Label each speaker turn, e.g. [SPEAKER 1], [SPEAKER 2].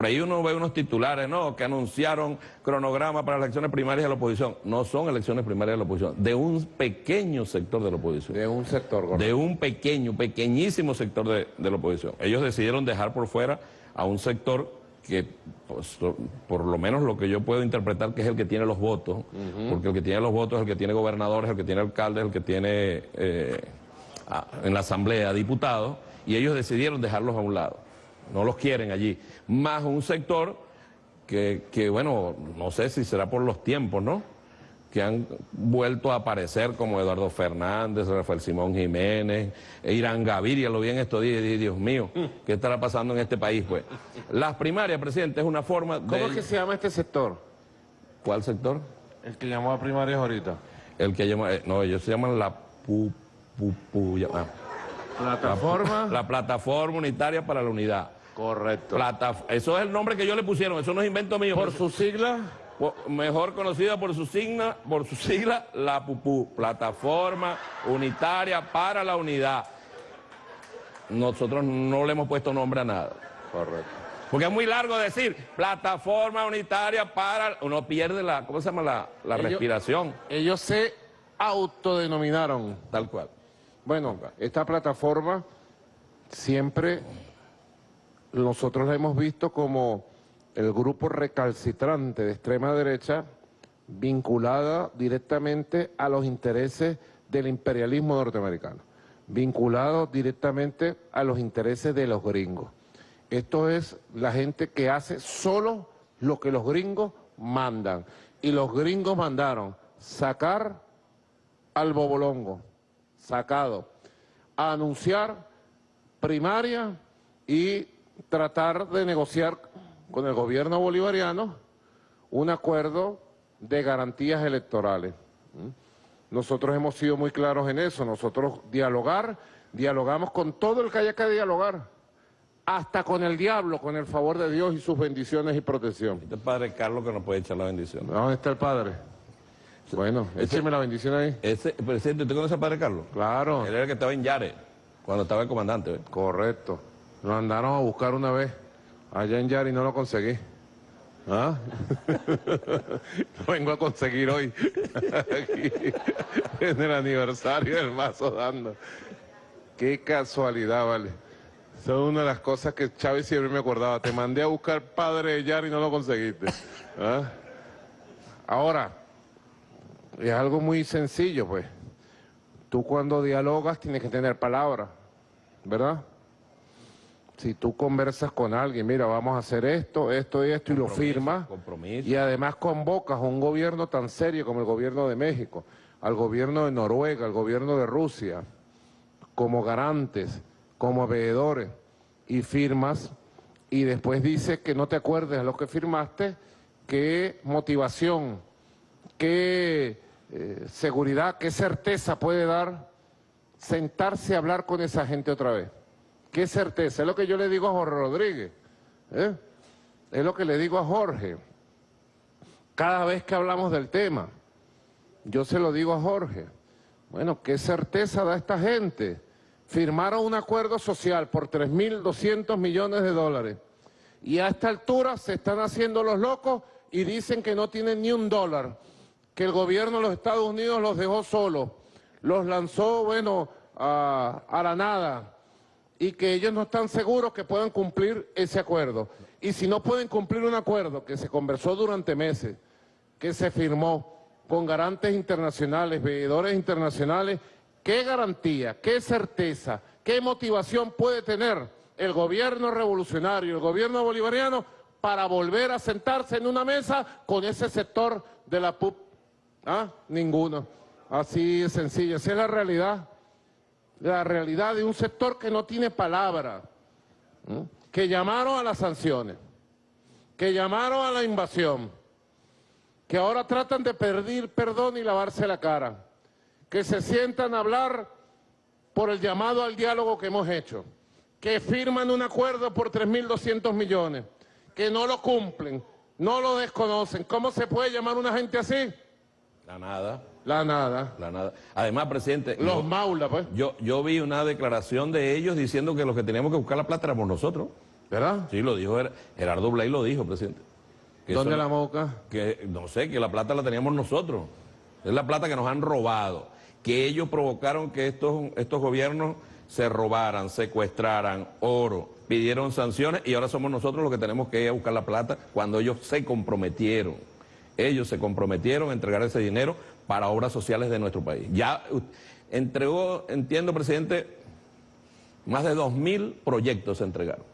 [SPEAKER 1] Por ahí uno ve unos titulares, ¿no?, que anunciaron cronograma para las elecciones primarias de la oposición. No son elecciones primarias de la oposición, de un pequeño sector de la oposición.
[SPEAKER 2] De un sector,
[SPEAKER 1] correcto. De un pequeño, pequeñísimo sector de, la oposición. Ellos decidieron dejar por fuera a un sector que, pues, por lo menos lo que yo puedo interpretar que es el que tiene los votos, porque el que tiene los votos es el que tiene gobernadores, el que tiene alcaldes, el que tiene eh, en la asamblea diputados, y ellos decidieron dejarlos a un lado no los quieren allí. Más un sector que, que, bueno, no sé si será por los tiempos, ¿no? Que han vuelto a aparecer como Eduardo Fernández, Rafael Simón Jiménez, e Irán Gaviria, lo vi en estos días y Dios mío, ¿qué estará pasando en este país? Pues las primarias, presidente, es una forma de...
[SPEAKER 2] ¿Cómo es que se llama este sector?
[SPEAKER 1] ¿Cuál sector?
[SPEAKER 2] El que llamó a primarias ahorita.
[SPEAKER 1] El que llama, eh, no, ellos se llaman la pu, pu, pu
[SPEAKER 2] ¿Plataforma?
[SPEAKER 1] La, la plataforma unitaria para la unidad.
[SPEAKER 2] Correcto.
[SPEAKER 1] eso es el nombre que yo le pusieron, eso no es invento mío.
[SPEAKER 2] ¿Por su sigla?
[SPEAKER 1] Mejor conocida por su signa, por su sigla, la PUPU, Plataforma Unitaria para la Unidad. Nosotros no le hemos puesto nombre a nada.
[SPEAKER 2] Correcto.
[SPEAKER 1] Porque es muy largo decir plataforma unitaria para... Uno pierde la, ¿cómo se llama? La, respiración.
[SPEAKER 2] Ellos se autodenominaron.
[SPEAKER 1] Tal cual.
[SPEAKER 2] Bueno, esta plataforma siempre nosotros la hemos visto como el grupo recalcitrante de extrema derecha vinculada directamente a los intereses del imperialismo norteamericano, vinculado directamente a los intereses de los gringos. Esto es la gente que hace solo lo que los gringos mandan. Y los gringos mandaron sacar al bobolongo, sacado, anunciar primaria y tratar de negociar con el gobierno bolivariano un acuerdo de garantías electorales. Nosotros hemos sido muy claros en eso, nosotros dialogar, dialogamos con todo el que haya que dialogar, hasta con el diablo, con el favor de Dios y sus bendiciones y protección.
[SPEAKER 1] Este es el padre Carlos que nos puede echar la bendición.
[SPEAKER 2] ¿Dónde está el padre? Bueno, écheme la bendición ahí.
[SPEAKER 1] Ese, presidente, ¿usted conoce al padre Carlos?
[SPEAKER 2] Claro.
[SPEAKER 1] Él era el que estaba en Yare, cuando estaba el comandante.
[SPEAKER 2] Correcto. Lo andaron a buscar una vez allá en Yari y no lo conseguí. ¿Ah? lo vengo a conseguir hoy. Aquí, en el aniversario del mazo dando. Qué casualidad, vale. Son una de las cosas que Chávez siempre me acordaba. Te mandé a buscar padre de Yari y no lo conseguiste. ¿Ah? Ahora, es algo muy sencillo, pues. Tú cuando dialogas tienes que tener palabras, ¿verdad? Si tú conversas con alguien, mira, vamos a hacer esto, esto y esto, y lo firmas, y además convocas a un gobierno tan serio como el gobierno de México, al gobierno de Noruega, al gobierno de Rusia, como garantes, como veedores, y firmas, y después dices que no te acuerdes de lo que firmaste, qué motivación, qué eh, seguridad, qué certeza puede dar sentarse a hablar con esa gente otra vez. ¿Qué certeza? Es lo que yo le digo a Jorge Rodríguez. ¿eh? Es lo que le digo a Jorge. Cada vez que hablamos del tema, yo se lo digo a Jorge. Bueno, ¿qué certeza da esta gente? Firmaron un acuerdo social por 3.200 millones de dólares. Y a esta altura se están haciendo los locos y dicen que no tienen ni un dólar. Que el gobierno de los Estados Unidos los dejó solos. Los lanzó, bueno, a, a la nada y que ellos no están seguros que puedan cumplir ese acuerdo. Y si no pueden cumplir un acuerdo que se conversó durante meses, que se firmó con garantes internacionales, veedores internacionales, ¿qué garantía, qué certeza, qué motivación puede tener el gobierno revolucionario, el gobierno bolivariano para volver a sentarse en una mesa con ese sector de la PUP? ¿Ah? Ninguno. Así de sencillo, esa es la realidad la realidad de un sector que no tiene palabra, que llamaron a las sanciones, que llamaron a la invasión, que ahora tratan de pedir perdón y lavarse la cara, que se sientan a hablar por el llamado al diálogo que hemos hecho, que firman un acuerdo por 3.200 millones, que no lo cumplen, no lo desconocen. ¿Cómo se puede llamar una gente así?
[SPEAKER 1] La nada.
[SPEAKER 2] La nada.
[SPEAKER 1] La nada. Además, presidente...
[SPEAKER 2] Los maulas, pues.
[SPEAKER 1] Yo, yo vi una declaración de ellos diciendo que los que teníamos que buscar la plata éramos nosotros.
[SPEAKER 2] ¿Verdad?
[SPEAKER 1] Sí, lo dijo Ger- Gerardo Blay, lo dijo, presidente. Que
[SPEAKER 2] ¿Dónde
[SPEAKER 1] eso-
[SPEAKER 2] la moca?
[SPEAKER 1] que no sé, que la plata la teníamos nosotros. Es la plata que nos han robado. Que ellos provocaron que estos, estos gobiernos se robaran, secuestraran oro, pidieron sanciones y ahora somos nosotros los que tenemos que ir a buscar la plata cuando ellos se comprometieron. Ellos se comprometieron a entregar ese dinero para obras sociales de nuestro país. Ya entregó, entiendo, presidente, más de dos mil proyectos se entregaron.